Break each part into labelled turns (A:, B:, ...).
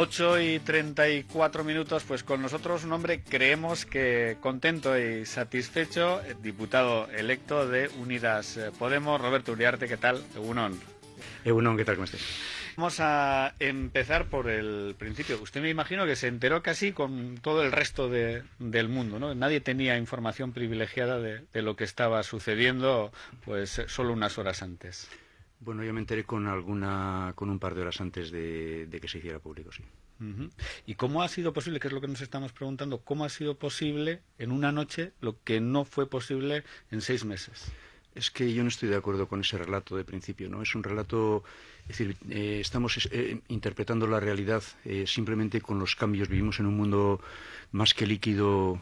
A: 8 y 34 minutos, pues con nosotros un hombre creemos que contento y satisfecho, eh, diputado electo de Unidas eh, Podemos, Roberto Uriarte, ¿qué tal? Egunon.
B: Egunon, ¿qué tal? ¿Cómo estás?
A: Vamos a empezar por el principio. Usted me imagino que se enteró casi con todo el resto del mundo, ¿no? Nadie tenía información privilegiada de, lo que estaba sucediendo, pues solo unas horas antes.
B: Bueno, yo me enteré con alguna, con un par de horas antes de, que se hiciera público, sí.
A: ¿Y cómo ha sido posible, que es lo que nos estamos preguntando, cómo ha sido posible en una noche lo que no fue posible en seis meses?
B: Es que yo no estoy de acuerdo con ese relato de principio, ¿no? Es un relato, es decir, eh, estamos eh, interpretando la realidad eh, simplemente con los cambios. Vivimos en un mundo más que líquido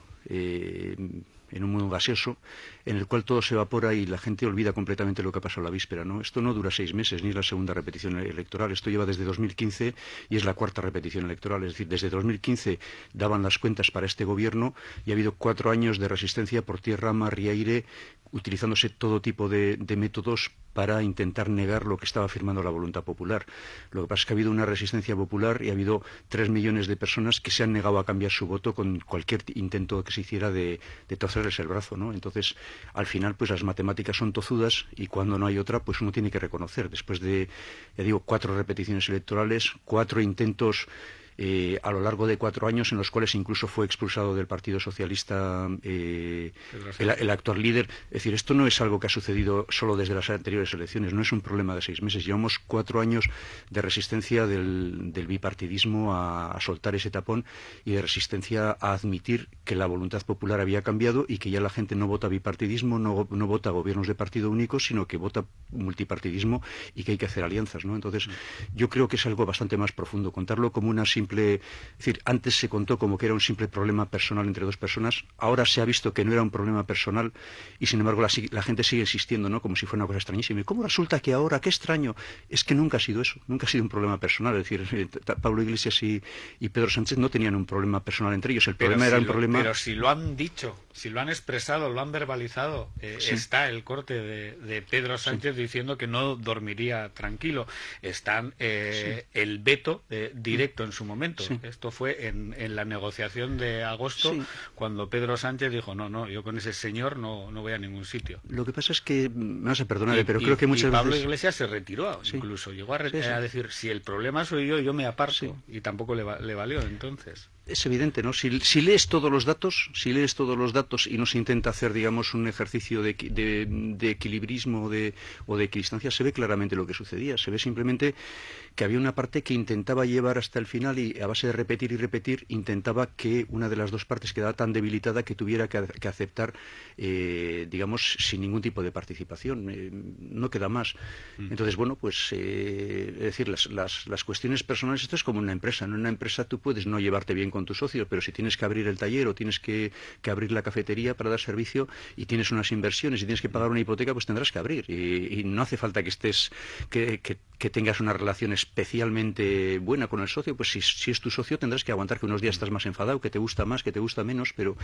B: en un mundo gaseoso en el cual todo se evapora y la gente olvida completamente lo que ha pasado la víspera. ¿no? Esto no dura seis meses, ni es la segunda repetición electoral. Esto lleva desde 2015 y es la cuarta repetición electoral. Es decir, desde 2015 daban las cuentas para este gobierno y ha habido cuatro años de resistencia por tierra, mar y aire, utilizándose todo tipo de, métodos para intentar negar lo que estaba afirmando la voluntad popular. Lo que pasa es que ha habido una resistencia popular y ha habido tres millones de personas que se han negado a cambiar su voto con cualquier intento que se hiciera de, de torcerles el brazo. ¿no? Entonces, al final, pues las matemáticas son tozudas y cuando no hay otra, pues uno tiene que reconocer. Después de, ya digo, cuatro repeticiones electorales, cuatro intentos eh, a lo largo de cuatro años en los cuales incluso fue expulsado del Partido Socialista eh, el, actual líder. Es decir, esto no es algo que ha sucedido solo desde las anteriores elecciones, no es un problema de seis meses. Llevamos cuatro años de resistencia del, bipartidismo a, soltar ese tapón y de resistencia a admitir que la voluntad popular había cambiado y que ya la gente no vota bipartidismo, no, no vota gobiernos de partido único, sino que vota multipartidismo y que hay que hacer alianzas. ¿no? Entonces, yo creo que es algo bastante más profundo. Contarlo como una simple es decir, antes se contó como que era un simple problema personal entre dos personas, ahora se ha visto que no era un problema personal y sin embargo la, gente sigue existiendo, ¿no? Como si fuera una cosa extrañísima. ¿Y cómo resulta que ahora, qué extraño? Es que nunca ha sido eso, nunca ha sido un problema personal. Es decir, eh, Pablo Iglesias y, Pedro Sánchez no tenían un problema personal entre ellos, el problema era un problema...
A: Pero si lo han dicho, si lo han expresado, lo han verbalizado, eh, está el corte de, Pedro Sánchez diciendo que no dormiría tranquilo. Están eh, el veto directo en su momento esto fue en, la negociación de agosto, cuando Pedro Sánchez dijo, no, no, yo con ese señor no, no voy a ningún sitio.
B: Lo que pasa es que, no sé, perdóname, pero creo que muchas
A: y Pablo
B: Iglesias
A: se retiró, incluso llegó a, decir, si el problema soy yo, yo me aparto, y tampoco le, le valió entonces
B: es evidente, ¿no? Si, lees todos los datos, si lees todos los datos y no se intenta hacer, digamos, un ejercicio de, de, equilibrismo o de equidistancia, se ve claramente lo que sucedía. Se ve simplemente que había una parte que intentaba llevar hasta el final y a base de repetir y repetir intentaba que una de las dos partes quedara tan debilitada que tuviera que, aceptar, eh, digamos, sin ningún tipo de participación. Eh, no queda más. Mm. Entonces, bueno, pues, eh, es decir, las, las, las, cuestiones personales, esto es como una empresa. En una empresa tú puedes no llevarte bien con tu socio, pero si tienes que abrir el taller o tienes que, abrir la cafetería para dar servicio y tienes unas inversiones y tienes que pagar una hipoteca, pues tendrás que abrir. Y, no hace falta que estés, que, que, tengas una relación especialmente buena con el socio, pues si, si, es tu socio tendrás que aguantar que unos días estás más enfadado, que te gusta más, que te gusta menos, pero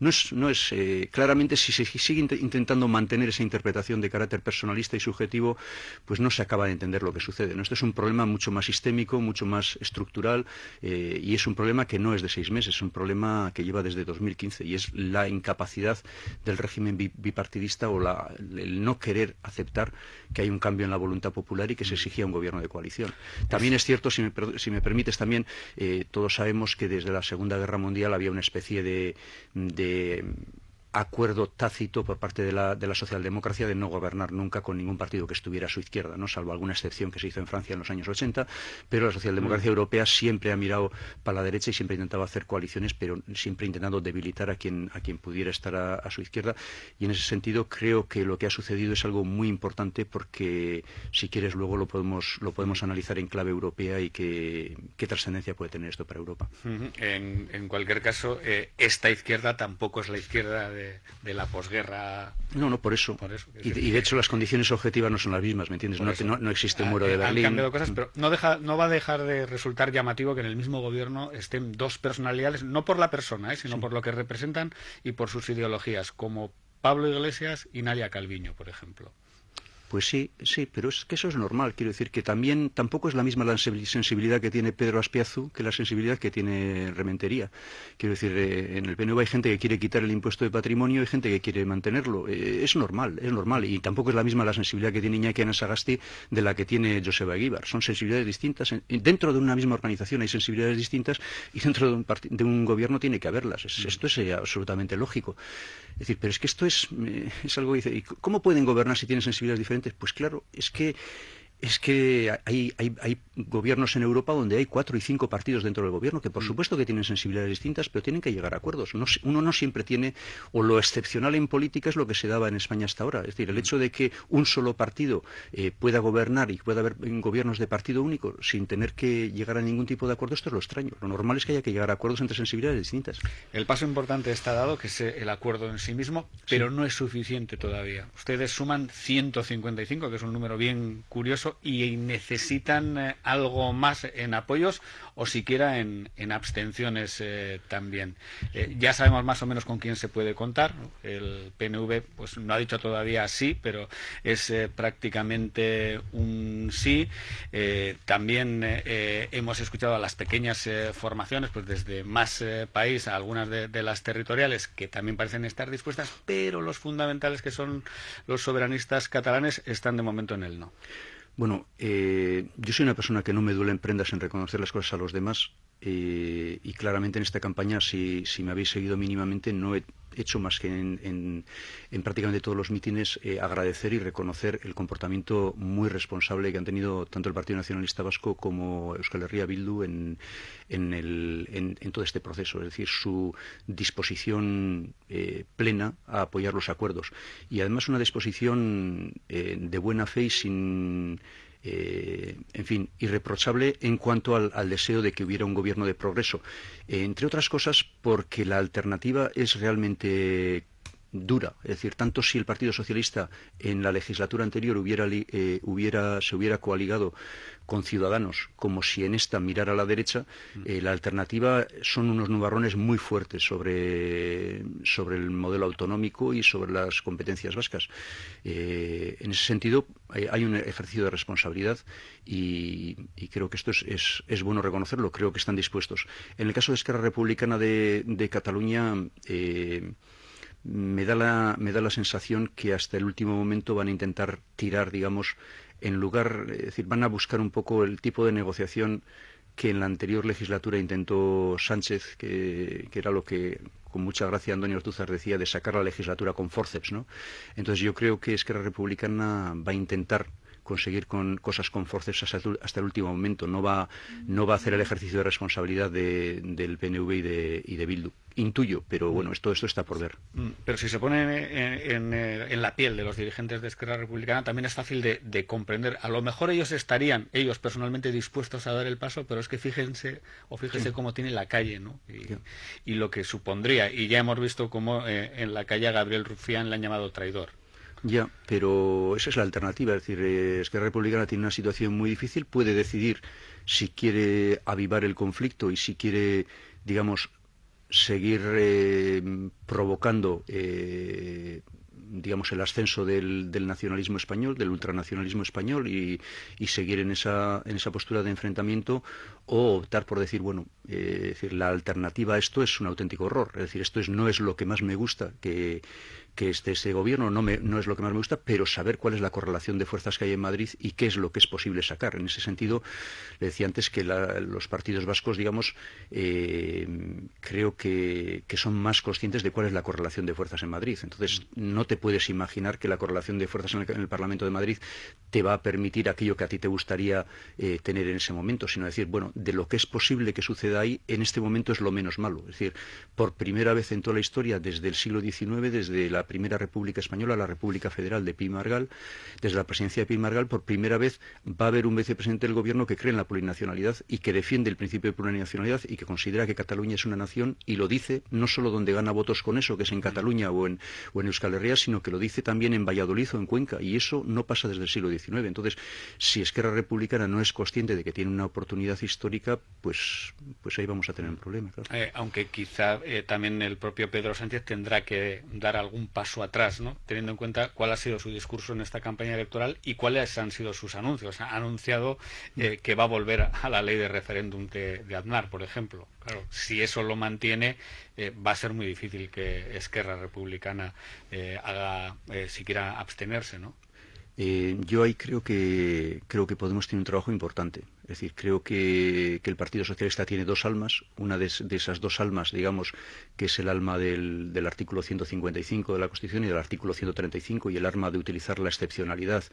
B: no es, no es eh, claramente si se sigue intentando mantener esa interpretación de carácter personalista y subjetivo, pues no se acaba de entender lo que sucede. ¿no? Esto es un problema mucho más sistémico, mucho más estructural eh, y es un problema que no es de seis meses, es un problema que lleva desde 2015 y es la incapacidad del régimen bipartidista o el no querer aceptar que hay un cambio en la voluntad popular y que se exigía un gobierno de coalición. También es cierto, si me, permites también, eh, todos sabemos que desde la Segunda Guerra Mundial había una especie de acuerdo tácito por parte de la, de la, socialdemocracia de no gobernar nunca con ningún partido que estuviera a su izquierda, ¿no? salvo alguna excepción que se hizo en Francia en los años 80, pero la socialdemocracia mm. europea siempre ha mirado para la derecha y siempre ha intentado hacer coaliciones, pero siempre intentando debilitar a quien, a quien pudiera estar a, su izquierda. Y en ese sentido creo que lo que ha sucedido es algo muy importante porque, si quieres, luego lo podemos, lo podemos analizar en clave europea y qué, qué trascendencia puede tener esto para Europa.
A: en, en, cualquier caso, eh, esta izquierda tampoco es la izquierda de de, la posguerra.
B: No, no, por eso. y, de hecho las condiciones objetivas no son las mismas, ¿me entiendes? No, no, existe un muro de Berlín.
A: Han cambiado cosas, pero no, deja, no va a dejar de resultar llamativo que en el mismo gobierno estén dos personalidades, no por la persona, ¿eh? sino por lo que representan y por sus ideologías, como Pablo Iglesias y Nadia Calviño, por ejemplo.
B: Pues sí, sí, pero es que eso es normal. Quiero decir que también tampoco es la misma la sensibilidad que tiene Pedro Aspiazu que la sensibilidad que tiene Rementería. Quiero decir, eh, en el PNV hay gente que quiere quitar el impuesto de patrimonio y gente que quiere mantenerlo. Eh, es normal, es normal. Y tampoco es la misma la sensibilidad que tiene Iñaki Anasagasti de la que tiene Joseba Aguibar. Son sensibilidades distintas. Dentro de una misma organización hay sensibilidades distintas y dentro de un, de un gobierno tiene que haberlas. esto es eh, absolutamente lógico. Es decir, pero es que esto es, es algo que dice, ¿y ¿cómo pueden gobernar si tienen sensibilidades diferentes? Pues claro, es que es que hay, hay, gobiernos en Europa donde hay cuatro y cinco partidos dentro del gobierno que por mm. supuesto que tienen sensibilidades distintas, pero tienen que llegar a acuerdos. uno no siempre tiene, o lo excepcional en política es lo que se daba en España hasta ahora. Es decir, el mm. hecho de que un solo partido eh, pueda gobernar y pueda haber gobiernos de partido único sin tener que llegar a ningún tipo de acuerdo, esto es lo extraño. Lo normal es que haya que llegar a acuerdos entre sensibilidades distintas.
A: El paso importante está dado, que es el acuerdo en sí mismo, pero no es suficiente todavía. Ustedes suman 155, que es un número bien curioso, y necesitan eh, algo más en apoyos o siquiera en, abstenciones eh, también. Eh, ya sabemos más o menos con quién se puede contar. El PNV pues no ha dicho todavía sí, pero es prácticamente un sí. también hemos escuchado a las pequeñas formaciones, pues desde más país a algunas de las territoriales que también parecen estar dispuestas, pero los fundamentales que son los soberanistas catalanes están de momento en el no.
B: Bueno, eh, yo soy una persona que no me duele en prendas en reconocer las cosas a los demás eh, y claramente en esta campaña, si, me habéis seguido mínimamente, no he hecho más que en, prácticamente todos los mítines eh, agradecer y reconocer el comportamiento muy responsable que han tenido tanto el Partido Nacionalista Vasco como Euskal Herria Bildu en, en todo este proceso, es decir, su disposición plena a apoyar los acuerdos. Y además una disposición de buena fe y sin eh, en fin, irreprochable en cuanto al, deseo de que hubiera un gobierno de progreso. Eh, entre otras cosas, porque la alternativa es realmente dura. Es decir, tanto si el Partido Socialista en la legislatura anterior hubiera, eh, hubiera, se hubiera coaligado con Ciudadanos como si en esta mirara a la derecha, mm. eh, la alternativa son unos nubarrones muy fuertes sobre, sobre el modelo autonómico y sobre las competencias vascas. Eh, en ese sentido, hay, un ejercicio de responsabilidad y, creo que esto es, es, bueno reconocerlo. Creo que están dispuestos. En el caso de Esquerra Republicana de, de Cataluña, me da, la, me da la sensación que hasta el último momento van a intentar tirar, digamos, en lugar, es decir, van a buscar un poco el tipo de negociación que en la anterior legislatura intentó Sánchez, que, era lo que con mucha gracia Antonio Ortuzar decía de sacar la legislatura con forceps, ¿no? Entonces yo creo que Esquerra Republicana va a intentar conseguir con cosas con forceps hasta, el último momento. No va, no va a hacer el ejercicio de responsabilidad del PNV y de, y de Bildu intuyo, pero bueno, esto, esto está por ver.
A: Mm, pero si se pone en, la piel de los dirigentes de Esquerra Republicana, también es fácil de, comprender. A lo mejor ellos estarían, ellos personalmente, dispuestos a dar el paso, pero es que fíjense, o fíjense cómo tiene la calle, ¿no? Y, lo que supondría. Y ya hemos visto cómo eh, en la calle a Gabriel Rufián le han llamado traidor.
B: Ya, pero esa es la alternativa. Es decir, Esquerra Republicana tiene una situación muy difícil, puede decidir si quiere avivar el conflicto y si quiere, digamos, seguir eh, provocando eh, digamos el ascenso del, nacionalismo español, del ultranacionalismo español y, seguir en esa, en esa postura de enfrentamiento o optar por decir, bueno, eh, decir, la alternativa a esto es un auténtico horror. Es decir, esto es, no es lo que más me gusta que, que este, ese gobierno no, me, no es lo que más me gusta, pero saber cuál es la correlación de fuerzas que hay en Madrid y qué es lo que es posible sacar. En ese sentido, le decía antes que los partidos vascos, digamos, eh, creo que, son más conscientes de cuál es la correlación de fuerzas en Madrid. Entonces, no te puedes imaginar que la correlación de fuerzas en el, Parlamento de Madrid te va a permitir aquello que a ti te gustaría eh, tener en ese momento, sino decir, bueno, de lo que es posible que suceda ahí, en este momento es lo menos malo. Es decir, por primera vez en toda la historia, desde el siglo XIX, desde la primera República Española, la República Federal de Pi Margal, desde la presidencia de Pi Margal, por primera vez va a haber un vicepresidente del gobierno que cree en la plurinacionalidad y que defiende el principio de plurinacionalidad y que considera que Cataluña es una nación y lo dice no solo donde gana votos con eso, que es en Cataluña o en, o en Euskal Herria, sino que lo dice también en Valladolid o en Cuenca y eso no pasa desde el siglo XIX. Entonces, si Esquerra Republicana no es consciente de que tiene una oportunidad histórica, pues, pues ahí vamos a tener un problema.
A: Eh, aunque quizá eh, también el propio Pedro Sánchez tendrá que dar algún paso atrás, ¿no? teniendo en cuenta cuál ha sido su discurso en esta campaña electoral y cuáles han sido sus anuncios. Ha anunciado eh, que va a volver a la ley de referéndum de, de Aznar, por ejemplo. Claro, si eso lo mantiene, va a ser muy difícil que Esquerra Republicana haga siquiera abstenerse, ¿no?
B: Eh, yo ahí creo que creo que Podemos tener un trabajo importante. Es decir, creo que, el Partido Socialista tiene dos almas. Una de, esas dos almas, digamos, que es el alma del, artículo 155 de la Constitución y del artículo 135 y el arma de utilizar la excepcionalidad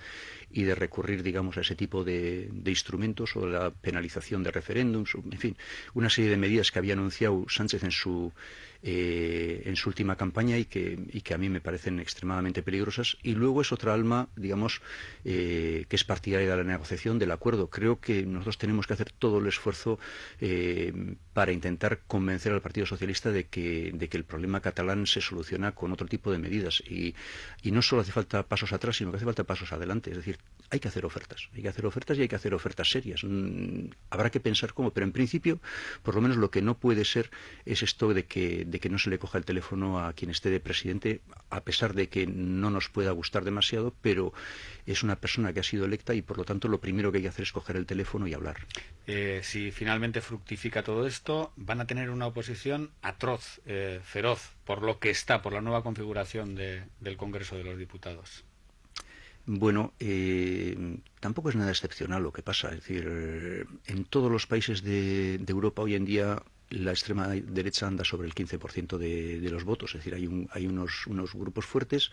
B: y de recurrir, digamos, a ese tipo de, de instrumentos o la penalización de referéndums, en fin, una serie de medidas que había anunciado Sánchez en su eh, en su última campaña y que, y que, a mí me parecen extremadamente peligrosas. Y luego es otra alma, digamos, eh, que es partidaria de la negociación, del acuerdo. Creo que nosotros tenemos que hacer todo el esfuerzo eh, para intentar convencer al Partido Socialista de que, de que el problema catalán se soluciona con otro tipo de medidas. Y, y no solo hace falta pasos atrás, sino que hace falta pasos adelante. Es decir, hay que hacer ofertas. Hay que hacer ofertas y hay que hacer ofertas serias. Mm, habrá que pensar cómo, pero en principio, por lo menos lo que no puede ser es esto de que de que no se le coja el teléfono a quien esté de presidente, a pesar de que no nos pueda gustar demasiado, pero es una persona que ha sido electa y por lo tanto lo primero que hay que hacer es coger el teléfono y hablar.
A: Eh, si finalmente fructifica todo esto, van a tener una oposición atroz, eh, feroz, por lo que está, por la nueva configuración del Congreso de los Diputados.
B: Bueno, eh, tampoco es nada excepcional lo que pasa. Es decir, en todos los países de Europa hoy en día la extrema derecha anda sobre el 15% de, de los votos, es decir, hay, un, hay unos, unos grupos fuertes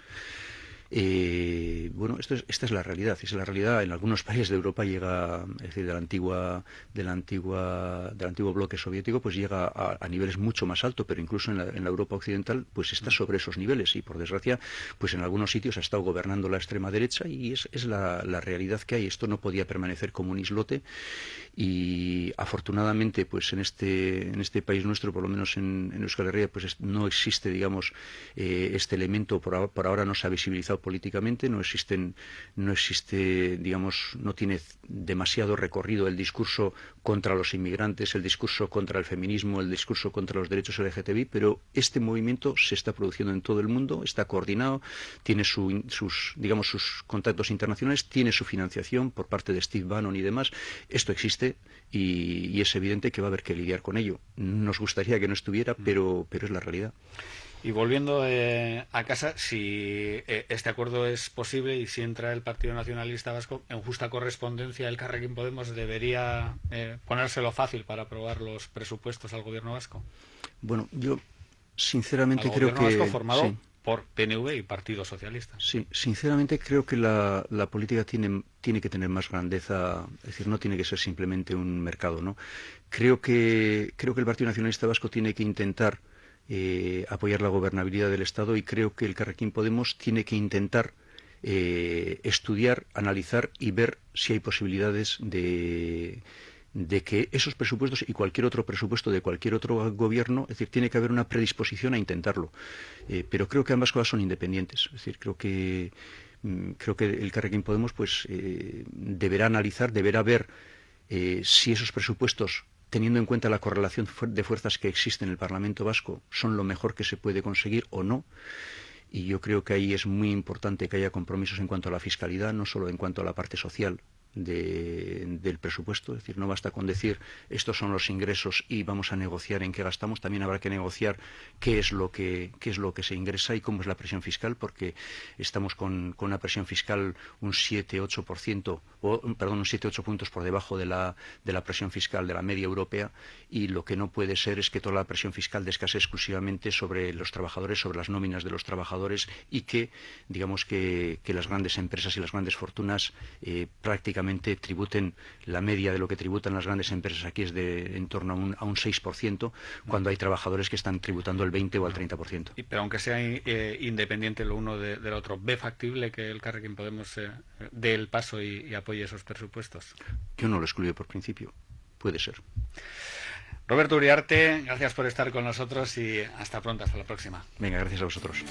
B: eh, bueno, esto es, esta es la realidad. Es la realidad. En algunos países de Europa llega, es decir, de la antigua, de antigua, del antiguo bloque soviético, pues llega a, niveles mucho más altos, pero incluso en la, en la, Europa occidental, pues está sobre esos niveles. Y por desgracia, pues en algunos sitios ha estado gobernando la extrema derecha y es, es la, la, realidad que hay. Esto no podía permanecer como un islote. Y afortunadamente, pues en este, en este país nuestro, por lo menos en, en Euskal Herria, pues no existe, digamos, eh, este elemento por, por ahora no se ha visibilizado políticamente, no existen, no existe, digamos, no tiene demasiado recorrido el discurso contra los inmigrantes, el discurso contra el feminismo, el discurso contra los derechos LGTBI, pero este movimiento se está produciendo en todo el mundo, está coordinado, tiene sus, digamos, sus contactos internacionales, tiene su financiación por parte de Steve Bannon y demás. Esto existe y, y es evidente que va a haber que lidiar con ello. Nos gustaría que no estuviera, mm. pero, pero es la realidad.
A: Y volviendo eh, a casa, si eh, este acuerdo es posible y si entra el Partido Nacionalista Vasco en justa correspondencia, el Carrequín Podemos debería eh, ponérselo fácil para aprobar los presupuestos al gobierno vasco.
B: Bueno, yo sinceramente creo que vasco
A: formado por PNV y Partido Socialista.
B: Sí, sinceramente creo que la, la política tiene, tiene que tener más grandeza, es decir, no tiene que ser simplemente un mercado, ¿no? Creo que creo que el Partido Nacionalista Vasco tiene que intentar eh, apoyar la gobernabilidad del Estado y creo que el Carrequín Podemos tiene que intentar eh, estudiar, analizar y ver si hay posibilidades de, que esos presupuestos y cualquier otro presupuesto de cualquier otro gobierno, es decir, tiene que haber una predisposición a intentarlo. Eh, pero creo que ambas cosas son independientes. Es decir, creo que mm, creo que el Carrequín Podemos pues deberá analizar, deberá ver si esos presupuestos teniendo en cuenta la correlación de fuerzas que existe en el Parlamento Vasco, son lo mejor que se puede conseguir o no. Y yo creo que ahí es muy importante que haya compromisos en cuanto a la fiscalidad, no solo en cuanto a la parte social, del presupuesto. Es decir, no basta con decir estos son los ingresos y vamos a negociar en qué gastamos. También habrá que negociar qué es lo que, qué es lo que se ingresa y cómo es la presión fiscal, porque estamos con, con una presión fiscal un 7-8%, o, perdón, un 7-8 puntos por debajo de la, de la presión fiscal de la media europea y lo que no puede ser es que toda la presión fiscal descase exclusivamente sobre los trabajadores, sobre las nóminas de los trabajadores y que, digamos, que, que las grandes empresas y las grandes fortunas eh, prácticamente tributen la media de lo que tributan las grandes empresas aquí es de en torno a un, a un 6%, cuando hay trabajadores que están tributando el 20 o el 30%.
A: pero aunque sea eh, independiente lo uno de, del otro, ¿ve factible que el Carrequín Podemos eh, dé el paso y, y apoye esos presupuestos?
B: Yo no lo excluyo por principio. Puede ser.
A: Roberto Uriarte, gracias por estar con nosotros y hasta pronto, hasta la próxima.
B: Venga, gracias a vosotros.